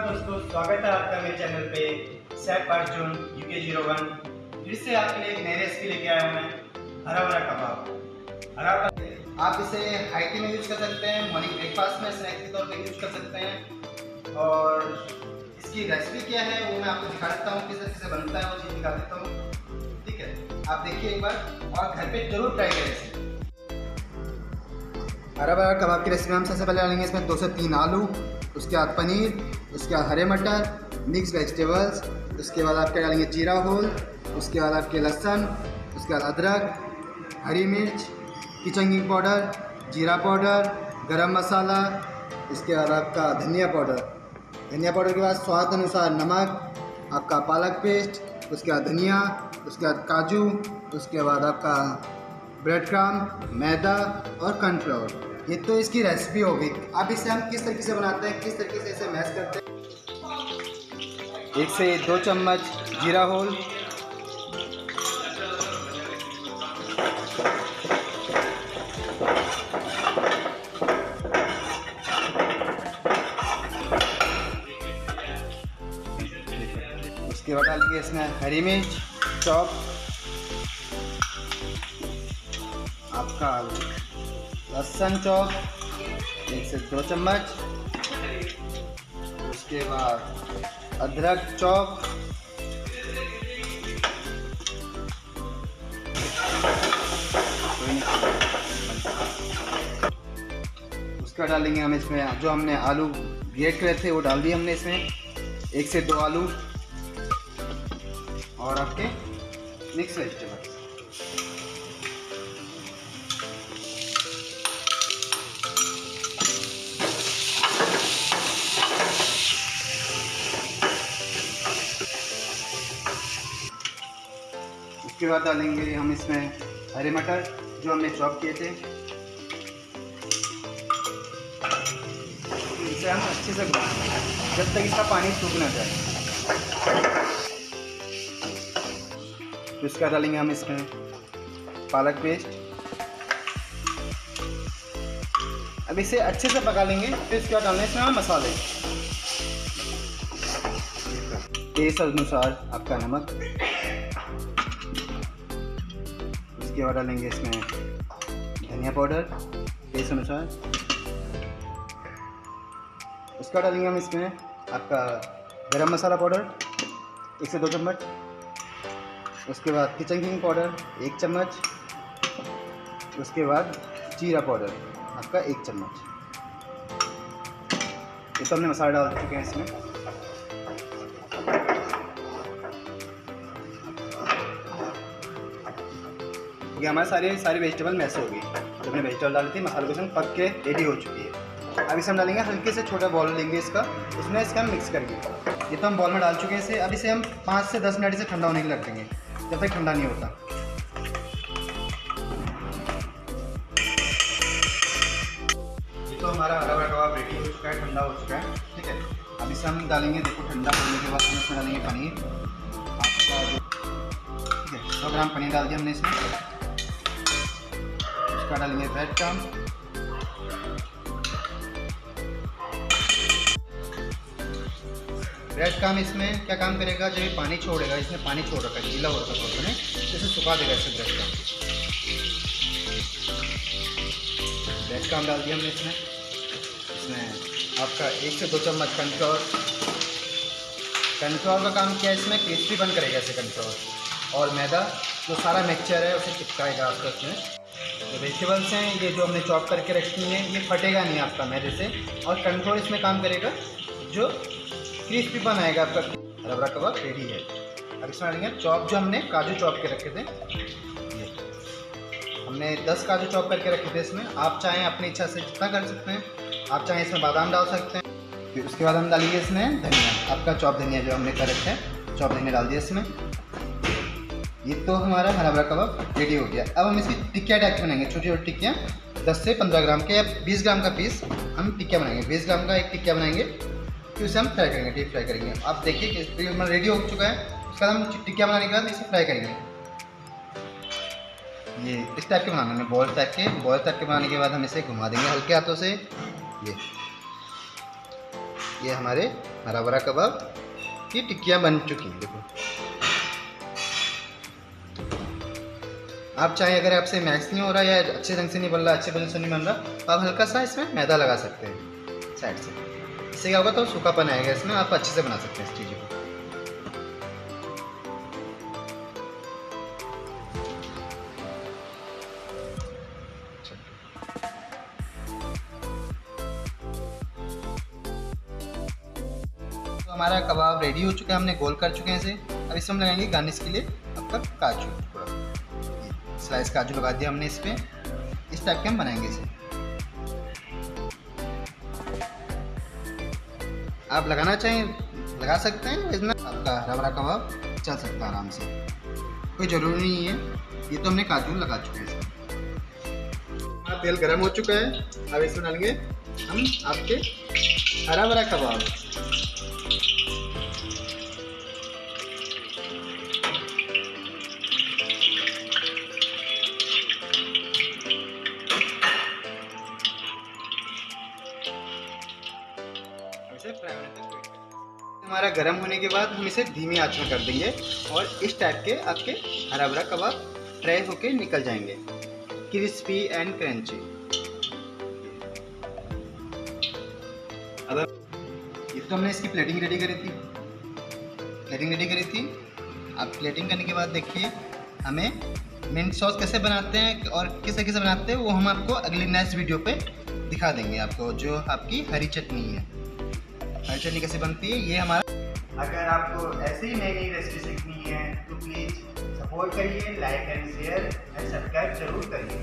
नमस्कार दोस्तों, स्वागत है आपका मेरे चैनल पे। Saif Arjun UK zero one. फिर से आपके लिए एक नई रेसिपी लेके आया हूँ मैं हरा भरा कबाब। हरा भरा आप इसे हाई टी में यूज़ कर सकते हैं मॉर्निंग ब्रेकफास्ट में स्नैक्स के तौर पे यूज़ कर सकते हैं। और इसकी रेसिपी क्या है, वो मैं आपको दिखा देता हूँ, किस तरीके से बनता है, वो चीज़ दिखा देता हूँ। ठीक है? आप देखिए एक बार, और घर पर ज़रूर ट्राई करें इसे। हरा भरा कबाब की रेसिपी हम सबसे पहले डालेंगे, इसमें दो से तीन आलू, उसके बाद पनीर उसके बाद हरे मटर मिक्स वेजिटेबल्स उसके बाद आप क्या डालेंगे? जीरा होल, उसके बाद आपके लहसुन, उसके बाद अदरक, हरी मिर्च, किचन पाउडर, जीरा पाउडर, गरम मसाला, इसके बाद आपका धनिया पाउडर। धनिया पाउडर के बाद स्वाद अनुसार नमक, आपका पालक पेस्ट, उसके बाद धनिया, उसके बाद काजू, उसके बाद आपका ब्रेड क्राम मैदा और कॉर्नफ्लोर ये तो इसकी रेसिपी होगी अब इसे हम किस तरीके से बनाते हैं, किस तरीके से इसे मैश करते हैं? एक से दो चम्मच जीरा होल। उसके बाद डालेंगे इसमें हरी मिर्च, चॉप, आपका लहसुन चॉप, एक से दो चम्मच। उसके बाद अदरक चौक उसका डालेंगे हम इसमें, जो हमने आलू ग्रेट करे थे, वो डाल दिए हमने इसमें। एक से दो आलू। और आपके मिक्स वेजिटेबल उसके बाद डालेंगे, हम इसमें हरे मटर जो हमने चॉप किए थे। इसे हम अच्छे से जब तक इसका पानी सूख ना जाए। तो इसका डालेंगे हम इसमें पालक पेस्ट। अब इसे अच्छे से पका लेंगे, फिर इसके बाद डालना इसमें हम मसाले। टेस्ट अनुसार आपका नमक। उसके बाद डालेंगे इसमें धनिया पाउडर, टेस्ट अनुसार। उसका डालेंगे हम इसमें आपका गरम मसाला पाउडर, एक से दो चम्मच। उसके बाद किचन किंग पाउडर एक चम्मच। उसके बाद जीरा पाउडर, आपका एक चम्मच। ये तो हमने मसाला डाल चुके हैं इसमें। ये हमारे सारे सारे वेजिटेबल मैस हो गई जब हमने वेजिटेबल डाली थी मसाले को पक के रेडी हो चुकी है। अब इसे हम डालेंगे हल्के से छोटा बॉल लेंगे इसका। उसमें इसका हम मिक्स करेंगे ये तो हम बॉल में डाल चुके हैं इसे। अब इसे हम पाँच से दस मिनट से ठंडा होने के रख देंगे, जब तक ठंडा नहीं होता। तो हमारा हरा भरा कबाब रेडी हो चुका है, ठंडा हो चुका है। ठीक है। अब इसे हम डालेंगे, देखो, ठंडा होने के बाद हम इसमें डालेंगे पनीर। आपका ठीक है, सौ ग्राम पनीर डाल दिया हमने इसमें ब्रेड क्रम ब्रेड क्रम इसमें क्या काम करेगा? जब ये पानी छोड़ेगा इसमें पानी छोड़ रखा है, गीला हो रखा है ने इसे सुखा देगा इसे ब्रेड क्रम ब्रेड क्रम डाल दिया हमने इसमें। इसमें आपका एक से दो चम्मच कनफ्लोर कनफ्लोर का काम क्या है इसमें? क्रिस्पी बन करेगा इसे कनफ्लोर और मैदा, जो सारा मिक्सचर है, उसे चिपकाएगा आपका इसमें वेजिटेबल्स हैं, ये जो हमने चॉप करके रखी हैं, ये फटेगा नहीं आपका मैदे से। और कंट्रोल इसमें काम करेगा जो क्रिस्पी बनाएगा आपका। रबरा कबाब रेडी है। अब इसमें डालेंगे चॉप जो हमने काजू चॉप के रखे थे। ये। हमने 10 काजू चॉप करके रखे थे इसमें। आप चाहें अपनी इच्छा से जितना कर सकते हैं। आप चाहें इसमें बादाम डाल सकते हैं। फिर उसके बाद हम डालेंगे इसमें धनिया। आपका चॉप धनिया जो हमने कर रखे हैं चॉप धनिया डाल दिया इसमें। ये तो हमारा हरा भरा कबाब रेडी हो गया। अब हम इसकी टिक्किया टाइप की बनाएँगे, छोटी छोटी टिक्कियाँ, दस से पंद्रह ग्राम के या बीस ग्राम का पीस हम टिक्किया बनाएँगे। बीस ग्राम का एक टिक्किया बनाएँगे, फिर उसे हम फ्राई करेंगे डीप फ्राई करेंगे। आप देखिए कि हमारा रेडी हो चुका है, उसके बाद हम टिक्किया बनाने के बाद इसे फ्राई करेंगे। ये इस टाइप के बनाना है बॉल टाइप के। बॉल टाइप के बनाने के बाद हम इसे घुमा देंगे हल्के हाथों से। ये ये हमारे हरा भरा कबाब की टिक्कियाँ बन चुकी हैं, देखो। आप चाहे अगर आपसे मैक्स नहीं हो रहा या अच्छे ढंग से नहीं बन रहा, अच्छे वजह से नहीं बन रहा तो आप हल्का सा इसमें मैदा लगा सकते हैं साइड से। इससे क्या होगा तो सूखापन आएगा, इसमें आप अच्छे से बना सकते हैं इस चीज़ को। तो हमारा कबाब रेडी हो चुका है, हमने गोल कर चुके हैं इसे। अब इसमें हम लगाएँगे गार्निश के लिए आपका काजू। थोड़ा स्लाइस काजू लगा दिया हमने इस पर इस टाइप के हम बनाएँगे इसे। आप लगाना चाहें, लगा सकते हैं इसमें आपका हरा भरा कबाब चल सकता है आराम से। कोई ज़रूरी नहीं है, ये तो हमने काजू लगा चुके हैं। हमारा तेल गर्म हो चुका है। अब इसमें डालेंगे हम आपके हरा भरा कबाब। हमारा गर्म होने के बाद हम इसे धीमी आँच में कर देंगे और इस टाइप के आपके हरा भरा कबाब फ्राई होके निकल जाएँगे। क्रिस्पी एंड क्रंची अब ये तो हमने इसकी प्लेटिंग रेडी करी थी। प्लेटिंग रेडी करी थी। आप प्लेटिंग करने के बाद देखिए, हमें मिंट सॉस कैसे बनाते हैं और किस तरीके से बनाते हैं वो हम आपको अगली नेक्स्ट वीडियो पे दिखा देंगे। आपको जो आपकी हरी चटनी है। हरी चटनी कैसे बनती है? ये हमारा अगर आपको ऐसे ही नई नई रेसिपी सीखनी है तो प्लीज़ सपोर्ट करिए like and share and subscribe ज़रूर करिए।